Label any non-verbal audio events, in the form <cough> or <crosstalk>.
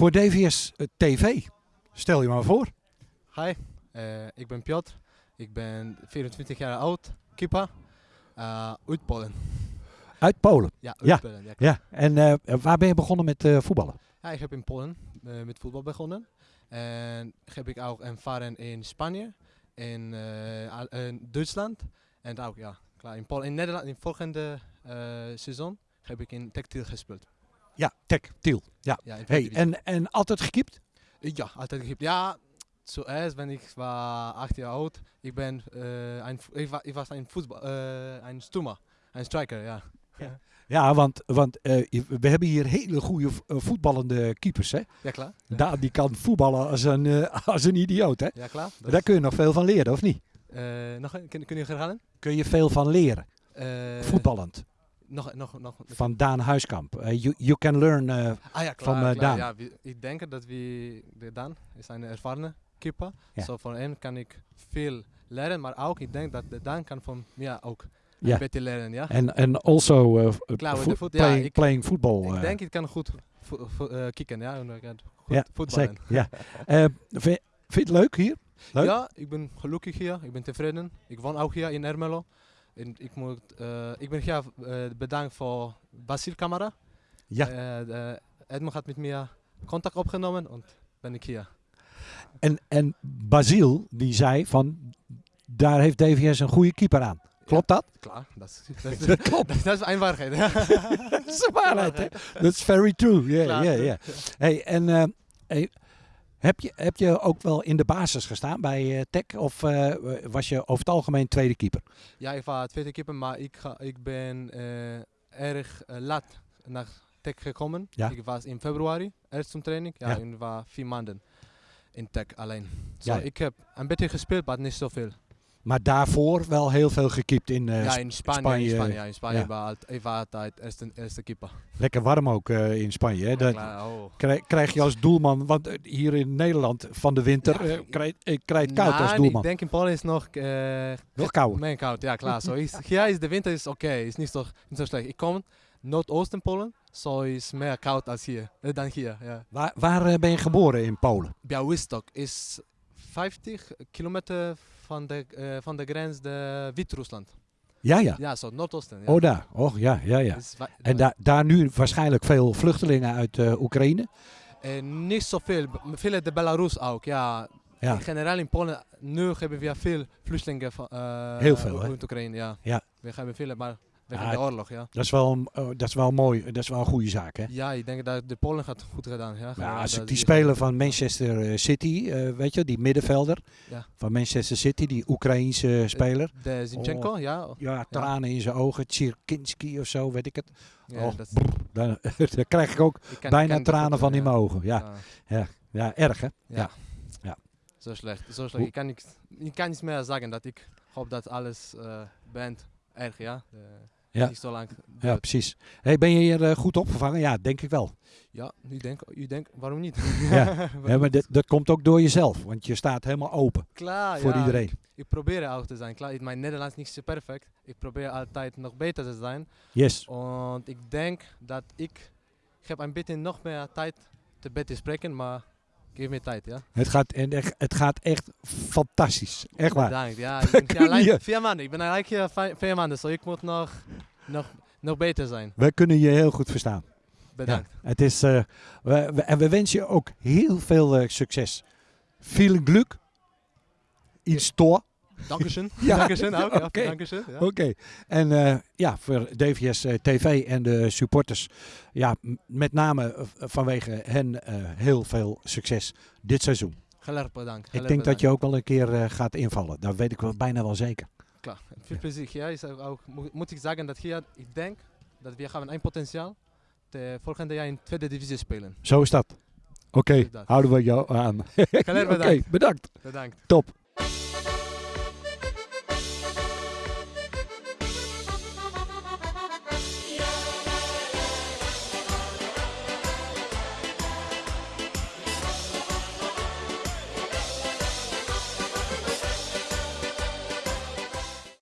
voor DVS eh, TV. Stel je maar voor. Hi, eh, ik ben Piotr. Ik ben 24 jaar oud, keeper. Uh, uit Polen. Uit Polen. Ja, uit Ja. Polen. Ja, Ja. En eh, waar ben je begonnen met eh, voetballen? Ja, ik heb in Polen eh, met voetbal begonnen. En heb ik ook ervaren in Spanje, in, eh, in Duitsland. En ook, ja, klaar. In, Polen, in Nederland, in volgende eh, seizoen heb ik in Textiel gespeeld. Ja, Tech, Tiel. Ja. Ja, Hey, en, en altijd gekiept? divisie. Ja, altijd gekiept. Ja, zuerst, wenn ich war acht Jahre alt, ich bin, äh, ein, Fu- ich, war, ich war ein Fußball, äh, ein Stürmer, ein Striker, ja. Ja, want, want eh, we hebben hier hele goede eh, voetballende keepers. Hè? Ja. Ja, Daan die kan voetballen als een, eh, <laughs> als een idioot. Hè? ja klar. Dat- Daar kun je nog veel van leren, of niet? eh, nog een, kun, kun je herhalen? Kun je veel van leren, Eh, voetballend. Nog, nog, nog. Van Daan Huiskamp. Eh, you, you can learn. Ah ja, van, klar, eh, klar. Daan. Ja, ik denk dat we, de Daan is een ervaren keeper. Ja. Van hem kan ik veel leren, maar ook ik denk dat de Daan kan van mij ook Ja. een beetje leren, ja. En en also Klaar met vo- voet, ja, ik- playing football. ik denk ik kan goed kicken, ja. En goed ja, voetballen. Ja. Vind, vind je het leuk hier? Leuk? Ja, ik ben gelukkig hier. Ik ben tevreden. Ik woon ook hier in Ermelo. En ik, moet, eh, ik ben hier eh, bedankt voor Basil Camara. Ja. Eh, de- Edmond had met mij contact opgenomen en ben ik hier. En, en Basile die zei van daar heeft DVS een goede keeper aan. Klopt dat? Klaar, dat is, <laughs> dat is, Dat klopt. <laughs> dat is een waarheid. <laughs> Dat is de waarheid. hè? That's very true. Ja, ja, ja. Hey, en hey, heb, je, heb je ook wel in de basis gestaan bij eh Tech? Of eh, was je over het algemeen tweede keeper? Ja, ik was tweede keeper, maar ik, ga, ik ben eh, erg laat naar Tech gekomen. Ja. Ik was in februari, eerst zum training. Ja, Ja. en was vier maanden in Tech alleen. Ja. Ik heb een beetje gespeeld, maar niet zoveel. Maar daarvoor wel heel veel gekiept in eh, ja, in Spanje. Spanje, in Spanje, ja, in Spanje ja. was altijd eerste, eerste keeper. Lekker warm ook eh, in Spanje. Hè? Dat oh. krijg, krijg je als doelman, want eh, hier in Nederland van de winter Ja, eh, krijg, eh, krijg het koud als Nee, doelman. Ik denk in Polen is nog eh, Nog kouder. Mijn koud, ja klaar. <laughs> Zo is, hier is de winter is oké, is niet zo, niet zo slecht. Ik kom Noordoosten Polen, zo is meer koud als hier, eh, dan hier. Ja. Waar, waar eh, ben je geboren in Polen? Białystok is 50 kilometer van de, eh, van de grens de Wit-Rusland. Ja, ja. Ja, zo Noordoosten. Ja. Oh, daar. Oh, ja, ja, ja. Wa- En daar daar nu waarschijnlijk veel vluchtelingen uit eh, Oekraïne. eh, niet zoveel, veel de Belarus ook, ja. Ja. In generaal in Polen, nu hebben we veel vluchtelingen van Heel veel, uit Oekraïne, ja. Ja. We hebben veel, maar Ja, de oorlog, ja. Dat is wel, eh, dat is wel mooi. Dat is wel een goede zaak, hè? Ja, ik denk dat de Polen gaat goed gedaan. Ja, Ja, als ik die speler van Manchester eh, City, eh, weet je, die middenvelder Ja. van Manchester City, die Oekraïense speler. De Zinchenko, Oh. ja. Ja, tranen in zijn ogen, Tchirkinski of zo, weet ik het. ja Oh, dat, Daar, daar <laughs> krijg ik ook ken- bijna ken tranen van in mijn ogen. Ja, Ja, ja erg hè? ja. Ja. Zo slecht, zo slecht. Ik kan, niks, ik kan niets meer zeggen dat ik hoop dat alles eh bent erg, ja. De, Ja. Niet zo lang. Ja, precies. Hey, ben je hier eh, goed opgevangen? Ja, denk ik wel. Ja, u denkt, u denkt, waarom niet? <laughs> Ja. Waarom <laughs> Ja, maar dit- dat komt ook door jezelf, want je staat helemaal open Klaar, voor ja. iedereen. Ik, ik probeer ook te zijn. Klaar, mijn Nederlands is niet zo perfect. Ik probeer altijd nog beter te zijn. Yes. En ik denk dat ik, ik heb een beetje nog meer tijd te beter spreken, maar geef me tijd, ja. Het gaat, en echt- het gaat echt fantastisch. Echt waar. Bedankt. Ja, <laughs> ik ben like, vier maanden. Ik ben eigenlijk hier vij- vier maanden, zo ik moet nog, nog, nog beter zijn. We kunnen je heel goed verstaan. Bedankt. Ja, het is, eh, we, we- en we wensen je ook heel veel eh, succes. Veel geluk. In store. Dankeschön. <laughs> Ja, ook. Ja, oké. dankeschön, ja. Oké. En eh, ja, voor DVS eh, TV en de supporters, ja, met name eh, vanwege hen eh, heel veel succes dit seizoen. Erg bedankt. Ik denk dat je ook wel een keer eh, gaat invallen. Dat weet ik wel bijna wel zeker. Klaar. Veel plezier. Ja, is ook, moet, ik zeggen dat hier, ik denk dat we gaan een potentieel de volgende jaar in tweede divisie spelen. Zo is dat. Oké, houden we jou aan. <laughs> Oké, bedankt. bedankt. Bedankt. Top.